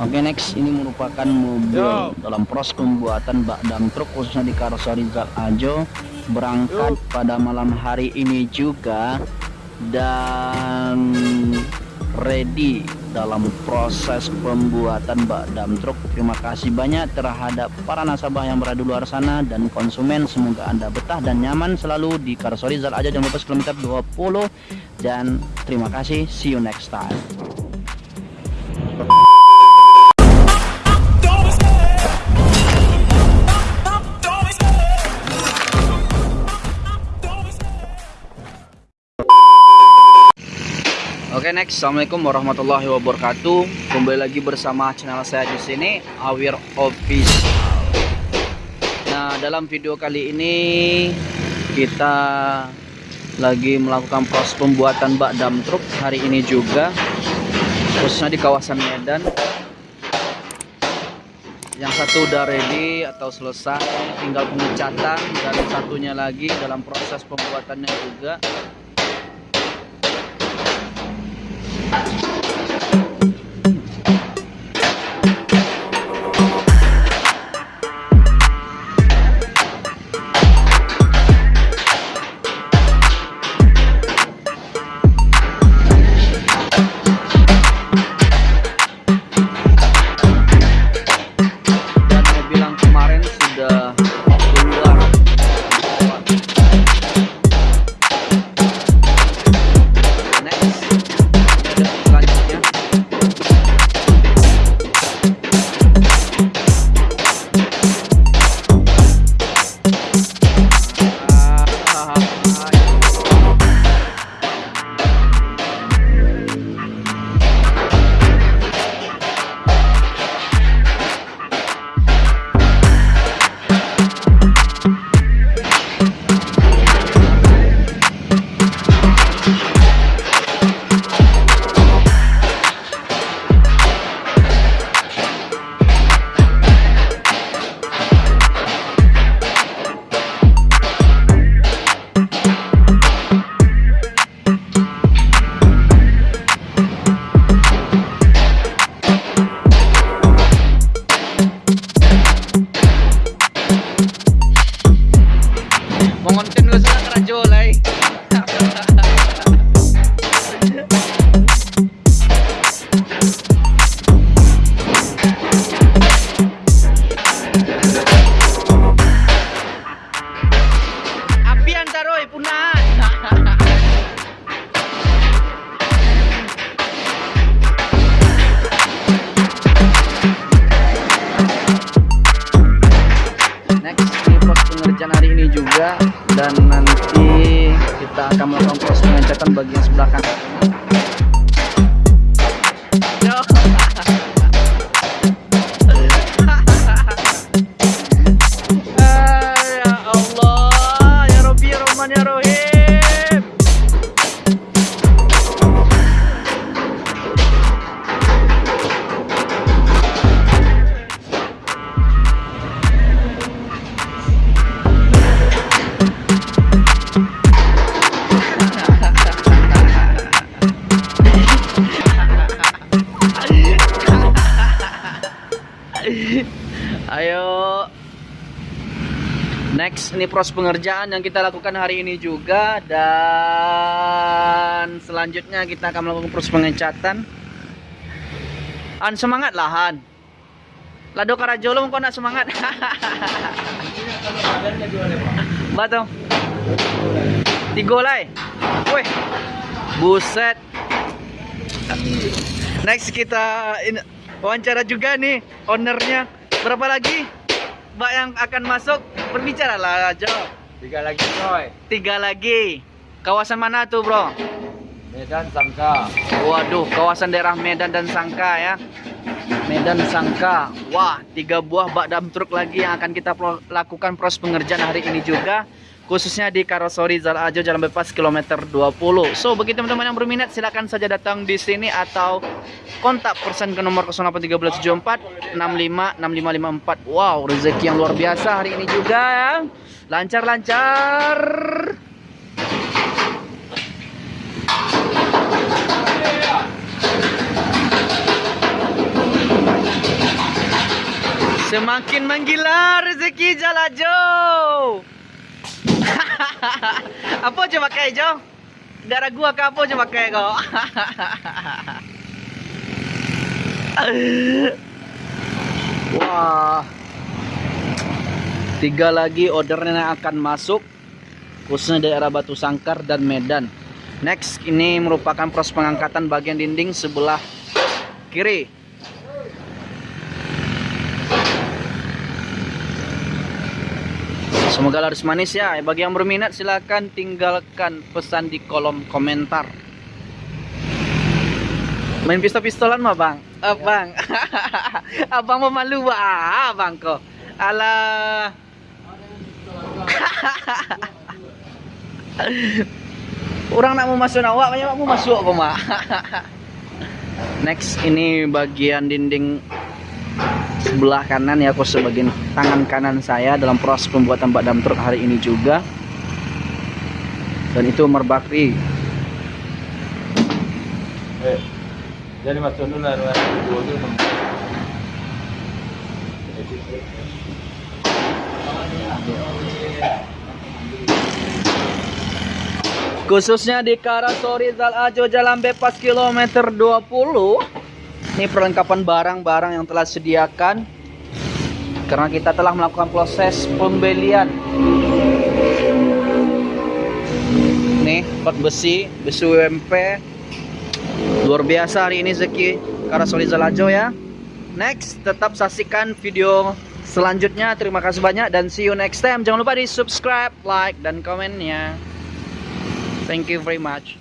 Oke next ini merupakan mobil dalam proses pembuatan bak dam truk khususnya di karoseri Zal Ajo berangkat pada malam hari ini juga dan ready dalam proses pembuatan bak dam truk. Terima kasih banyak terhadap para nasabah yang berada di luar sana dan konsumen. Semoga Anda betah dan nyaman selalu di karoseri Zal Ajo jam 12 km 20 dan terima kasih. See you next time. Oke next, assalamualaikum warahmatullahi wabarakatuh. Kembali lagi bersama channel saya di sini, Awir Official. Nah dalam video kali ini kita lagi melakukan proses pembuatan bak dam truk hari ini juga, khususnya di kawasan Medan. Yang satu udah ready atau selesai, tinggal pengecatan dan satunya lagi dalam proses pembuatannya juga. Dan Mau kita akan melakukan proses pengecatan bagian sebelah kanan Ini proses pengerjaan yang kita lakukan hari ini juga dan selanjutnya kita akan melakukan proses pengecatan. An semangat lahan. Lado Karajolo kau nak semangat. Batong. Tiga lai. Weh. Buset. Next kita wawancara juga nih ownernya. Berapa lagi? Mbak yang akan masuk berbicara lah Jo. Tiga lagi coy. Tiga lagi. Kawasan mana tuh bro? Medan Sangka. Waduh, kawasan daerah Medan dan Sangka ya. Medan Sangka. Wah, tiga buah bak dam truk lagi yang akan kita pro- lakukan proses pengerjaan hari ini juga. Khususnya di Karosori Zal Ajo Jalan Bebas kilometer 20. So, bagi teman-teman yang berminat silakan saja datang di sini atau kontak persen ke nomor 081374 65 6554. Wow, rezeki yang luar biasa hari ini juga ya. Lancar-lancar. Semakin menggila rezeki Jalajo. apa aja pakai Jo? Darah gua ke apa aja pakai kau? Wah. Tiga lagi ordernya akan masuk khususnya daerah Batu Sangkar dan Medan. Next ini merupakan proses pengangkatan bagian dinding sebelah kiri. Semoga laris manis ya. Bagi yang berminat silahkan tinggalkan pesan di kolom komentar. Main pistol-pistolan mah bang? Eh, bang. abang mau malu wah abang kok. Alah. Orang nak mau masuk awak, banyak mau masuk kok mak. Next ini bagian dinding sebelah kanan ya, aku sebagian tangan kanan saya dalam proses pembuatan bak dam truk hari ini juga. Dan itu merbakri. Eh, jadi dulu. Khususnya di Karasori Zal Ajo Jalan Bebas kilometer 20 Ini perlengkapan barang-barang yang telah disediakan Karena kita telah melakukan proses pembelian. Nih pot besi, besi UMP Luar biasa hari ini Zeki. Karasori Zal Ajo ya. Next tetap saksikan video selanjutnya. Terima kasih banyak dan see you next time. Jangan lupa di subscribe, like, dan komennya Thank you very much.